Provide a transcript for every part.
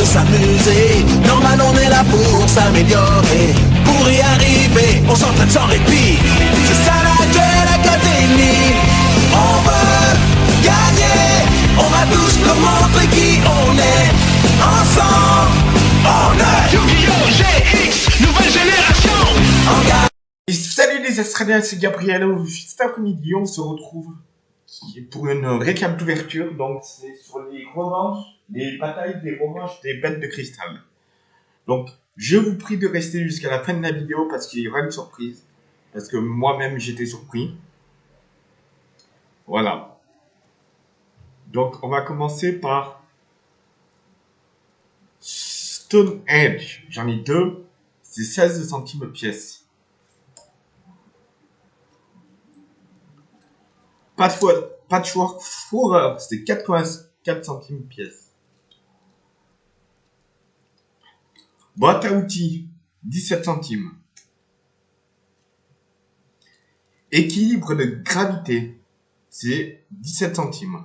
de s'amuser. Normal, on est là pour s'améliorer. Pour y arriver, on s'entraîne sans répit. C'est ça la Duel Académie. On veut gagner. On va tous nous montrer qui on est. Ensemble, on est Yu-Gi-Oh! GX, nouvelle génération salut les Australiens, c'est Gabriel. Cet après-midi, on se retrouve pour une récap d'ouverture. Donc, c'est sur les revanches, les batailles des revanches des bêtes de cristal. Donc, je vous prie de rester jusqu'à la fin de la vidéo parce qu'il y aura une surprise. Parce que moi-même, j'étais surpris. Voilà. Donc, on va commencer par Stone Edge. J'en ai deux. C'est 16 centimes pièce. Patchwork, Patchwork Fourreur, c'est 84 centimes pièce. Boîte à outils, 17 centimes. Équilibre de gravité, c'est 17 centimes.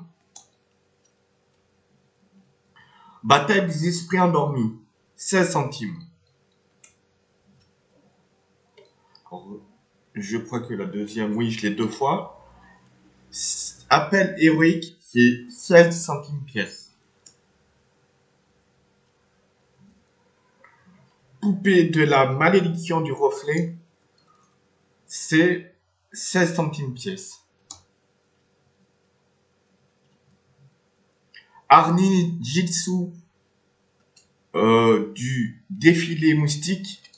Bataille des esprits endormis, 16 centimes. Je crois que la deuxième, oui, je l'ai deux fois. Appel héroïque, c'est 16 centimes pièce. Poupée de la malédiction du reflet, c'est 16 centimes pièce. Arni Jitsu euh, du défilé moustique,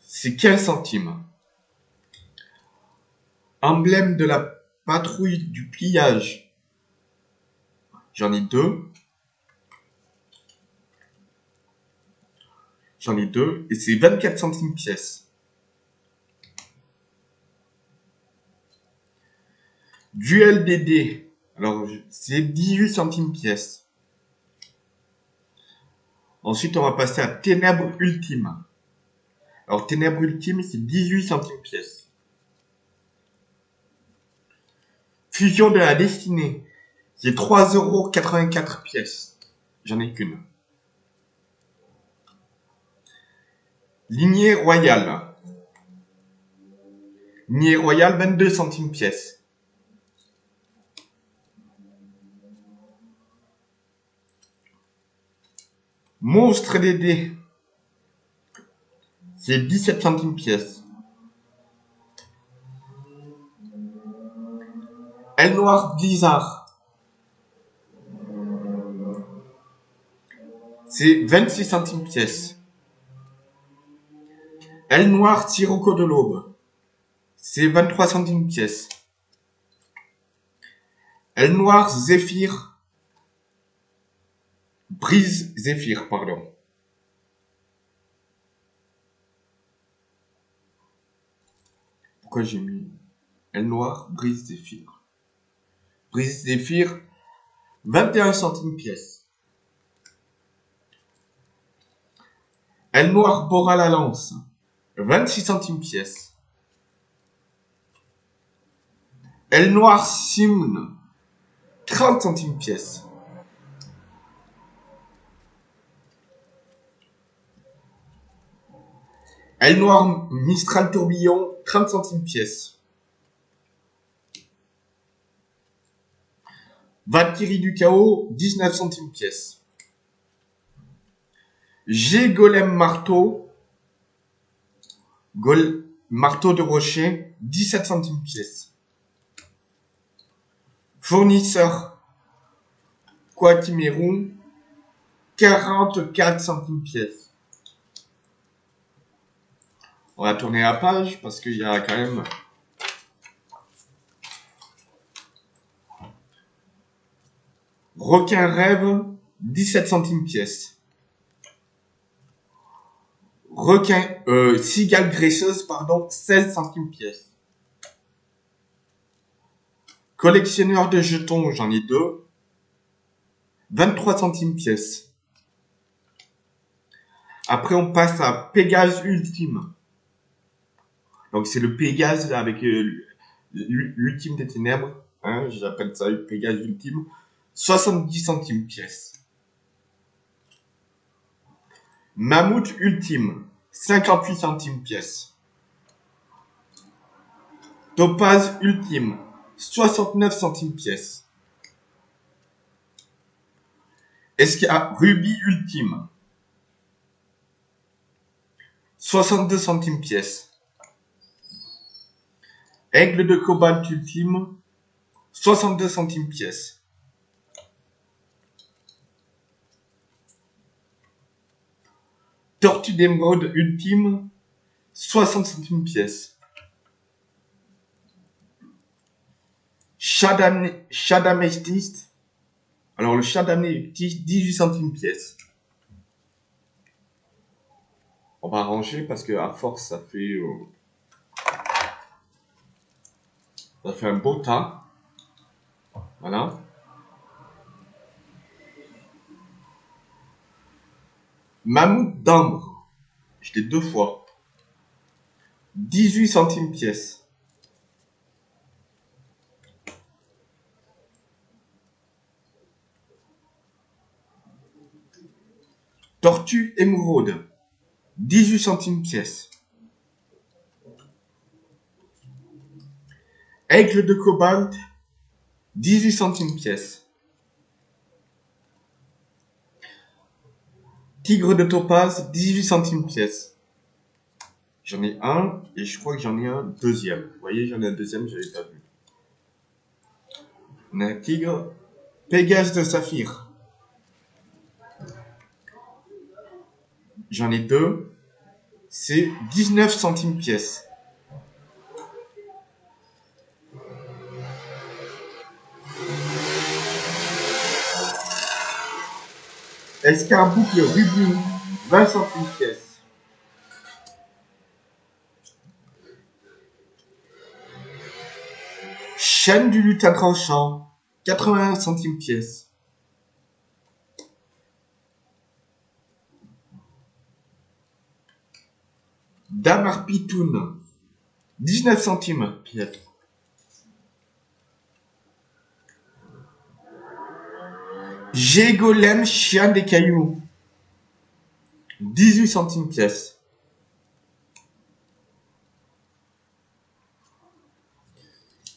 c'est 15 centimes. Emblème de la patrouille du pliage. J'en ai deux. J'en ai deux. Et c'est 24 centimes pièce. Duel des. Alors, c'est 18 centimes pièce. Ensuite, on va passer à Ténèbres Ultime. Alors, Ténèbres Ultime, c'est 18 centimes pièce. Fusion de la destinée. C'est 3,84€ pièces. J'en ai qu'une. Lignée royale. Lignée royale, 22 centimes pièce. Monstre des dés. C'est 17 centimes pièce. Elle Noir Blizzard. C'est 26 centimes pièce. Elle Noir Sirocco de l'Aube. C'est 23 centimes pièce. Elle Noir Zéphyr. Brise Zéphyr, pardon. Pourquoi j'ai mis Elle Noir Brise Zéphyr? Brise Zéphyr, 21 centimes pièce. Elle Noire Bora la lance, 26 centimes pièce. Elle Noire Simone, 30 centimes pièce. Elle Noire Mistral Tourbillon, 30 centimes pièce. Valkyrie du chaos, 19 centimes pièce. G Golem Marteau, Gol Marteau de rocher, 17 centimes pièce. Fournisseur Quatimeron, 44 centimes pièce. On va tourner la page parce qu'il y a quand même Requin rêve, 17 centimes pièce. Requin, euh, cigale graisseuse, pardon, 16 centimes pièce. Collectionneur de jetons, j'en ai deux. 23 centimes pièce. Après, on passe à Pégase Ultime. Donc, c'est le Pégase avec euh, l'ultime des ténèbres. Hein, J'appelle ça Pégase Ultime. 70 centimes pièce. Mammouth ultime, 58 centimes pièce. Topaz ultime, 69 centimes pièce. Est-ce qu'il y a rubis ultime 62 centimes pièce. Aigle de cobalt ultime, 62 centimes pièce. Tortue d'émeraude ultime, 60 centimes pièce. Chadamétiste. Alors le chadamétiste, 18 centimes pièce. On va ranger parce que à force ça fait euh, ça fait un beau tas. Voilà. Mammouth d'ambre. J'étais deux fois. 18 centimes pièce. Tortue émeraude. 18 centimes pièce. Aigle de cobalt. 18 centimes pièce. Tigre de topaz, 18 centimes pièce. J'en ai un et je crois que j'en ai un deuxième. Vous voyez, j'en ai un deuxième, je l'avais pas vu. On a un tigre. Pégase de saphir. J'en ai deux. C'est 19 centimes pièce. Escarboucle rubis, 20 centimes pièce. Chaîne du lutin tranchant, 81 centimes pièce. Damar Pitoun, 19 centimes pièce. Gégolem chien des cailloux. 18 centimes pièce.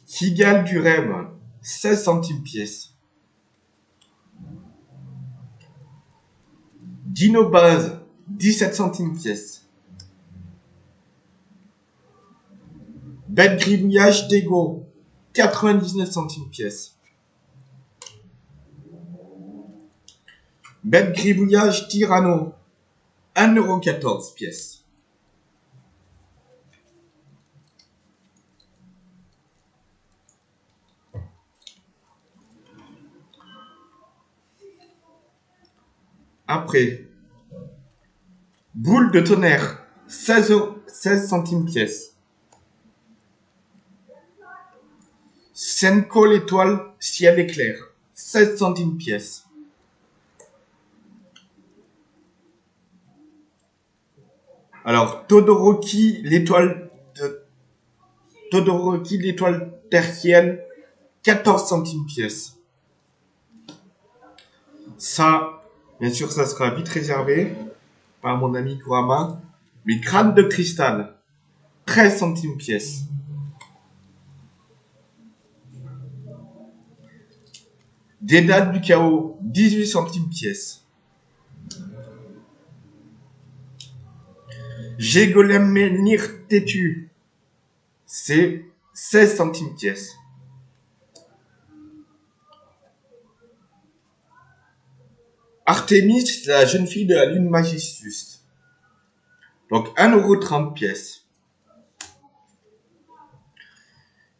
Cigale du rêve. 16 centimes pièce. Dino base. 17 centimes pièce. Bête gribouillage d'ego. 99 centimes pièce. Bête gribouillage Tyranno. 1,14€ pièce. Après, boule de tonnerre, 16, euros- 16 centimes pièce. Senko l'étoile, ciel éclair, 16 centimes pièce. Alors, Todoroki, l'étoile de... Todoroki, l'étoile tertielle, 14 centimes pièce. Ça, bien sûr, ça sera vite réservé par mon ami Kurama. Mais crâne de cristal, 13 centimes pièce. Dédale du chaos, 18 centimes pièce. Gégolem menhir têtu, c'est 16 centimes pièce. Artemis, la jeune fille de la lune Magistus. Donc 1,30€ pièce.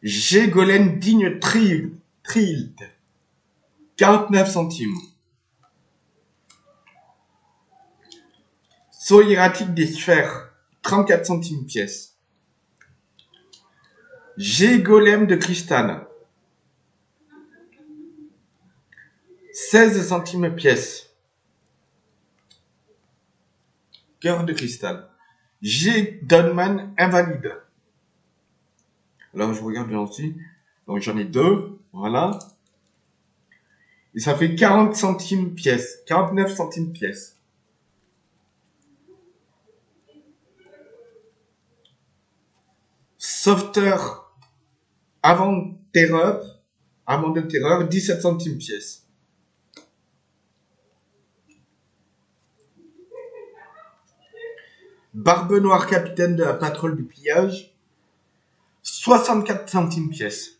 Digne Trild, Trild, 49 centimes. Saut hiératique des sphères, 34 centimes pièce. Gégolème de cristal, 16 centimes pièce. Cœur de cristal. G. Donman invalide. Alors je regarde bien aussi. Donc j'en ai deux. Voilà. Et ça fait 40 centimes pièce. 49 centimes pièce. Sauveteur avant terreur, avant de terreur, 17 centimes pièce. Barbe Noire, capitaine de la patrouille du pillage, 64 centimes pièce.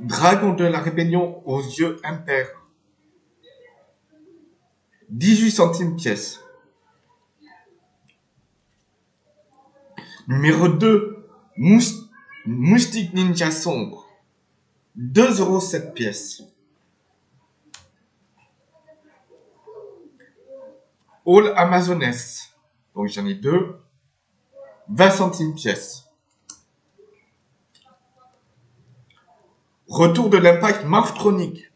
Dragon de la rébellion aux yeux impairs, 18 centimes pièce. Numéro 2, Moustique Ninja Sombre, 2,7€ pièce. All Amazoness, donc j'en ai deux, 20 centimes pièce. Retour de l'impact Morphtronic,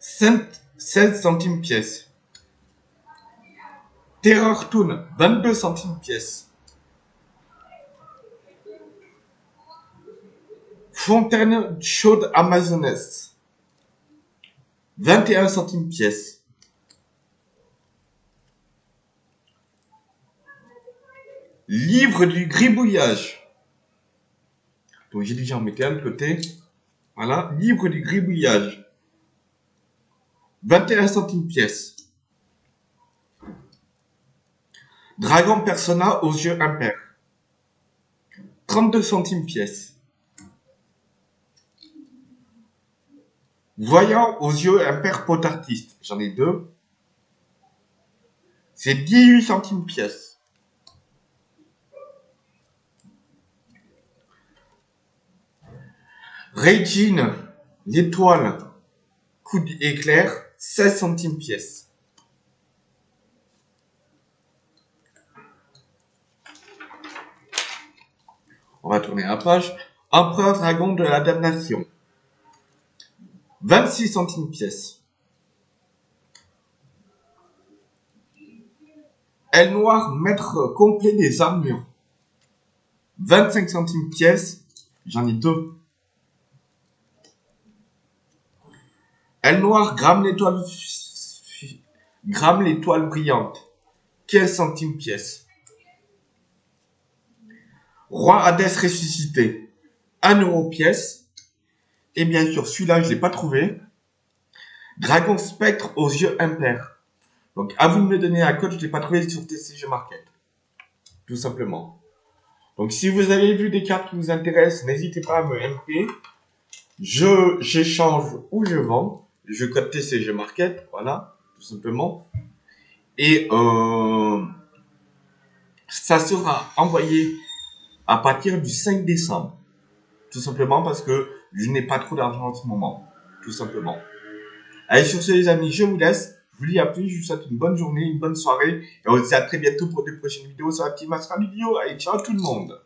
16 centimes pièce. Terror Toon, 22 centimes pièce. Fontaine chaude amazonesse, 21 centimes pièce. Livre du gribouillage. Donc j'ai déjà en mettais un de côté. Voilà, livre du gribouillage. 21 centimes pièce. Dragon Persona aux yeux impairs. 32 centimes pièce. Voyant aux yeux impairs pot artiste. J'en ai deux. C'est 18 centimes pièce. Regine, l'étoile, coup d'éclair, 16 centimes pièce. On va tourner la page. Empereur dragon de la damnation. 26 centimes pièce. Elle noire, maître complet des armures. 25 centimes pièce. J'en ai deux. Elle noire, gramme l'étoile, gramme l'étoile brillante. 15 centimes pièce. Roi Hadès ressuscité, 1 euro pièce. Et bien sûr, celui-là, je l'ai pas trouvé. Dragon Spectre aux yeux impairs. Donc, à vous de me donner un code, je l'ai pas trouvé sur TCG Market. Tout simplement. Donc, si vous avez vu des cartes qui vous intéressent, n'hésitez pas à me MP. Je, j'échange ou je vends. Je code TCG Market, voilà, tout simplement. Et, euh, ça sera envoyé à partir du 5 décembre. Tout simplement parce que je n'ai pas trop d'argent en ce moment. Tout simplement. Allez, sur ce, les amis, je vous laisse. Je vous dis à plus. Je vous souhaite une bonne journée, une bonne soirée. Et on se dit à très bientôt pour de prochaines vidéos sur la petite Mastra Vidéo. Allez, ciao tout le monde.